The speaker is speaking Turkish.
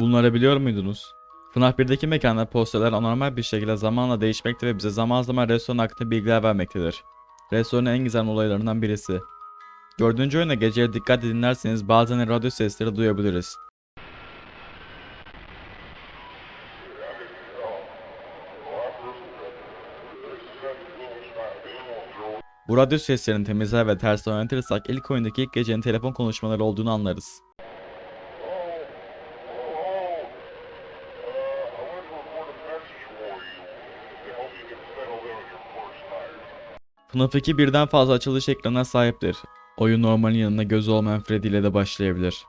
Bunları biliyor muydunuz? FNAF 1'deki mekanda posterler anormal bir şekilde zamanla değişmekte ve bize zaman zaman restoran hakkında bilgiler vermektedir. Restoranın en gizemli olaylarından birisi. Dördüncü oyuna geceye dikkat dinlerseniz bazen radyo sesleri duyabiliriz. Bu radyo seslerini temizler ve ters oynatırsak ilk oyundaki ilk gecenin telefon konuşmaları olduğunu anlarız. FNAF 2 birden fazla açılış ekranına sahiptir. Oyun normalin yanında gözü olmayan Freddy ile de başlayabilir.